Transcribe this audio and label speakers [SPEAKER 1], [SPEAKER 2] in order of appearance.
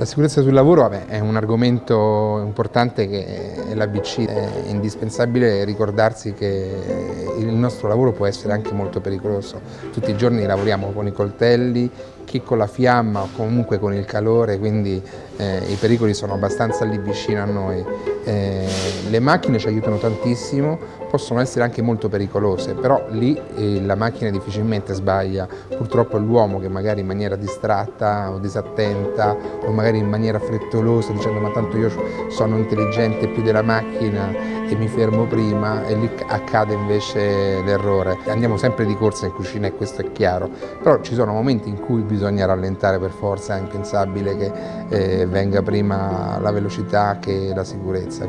[SPEAKER 1] La sicurezza sul lavoro vabbè, è un argomento importante che è l'ABC, è indispensabile ricordarsi che il nostro lavoro può essere anche molto pericoloso. Tutti i giorni lavoriamo con i coltelli, chi con la fiamma o comunque con il calore, quindi eh, i pericoli sono abbastanza lì vicino a noi. Eh, le macchine ci aiutano tantissimo, possono essere anche molto pericolose, però lì eh, la macchina difficilmente sbaglia, purtroppo è l'uomo che magari in maniera distratta o disattenta o magari in maniera frettolosa dicendo ma tanto io sono intelligente più della macchina e mi fermo prima e lì accade invece l'errore. Andiamo sempre di corsa in cucina e questo è chiaro, però ci sono momenti in cui bisogna rallentare per forza, è impensabile che eh, venga prima la velocità che la sicurezza.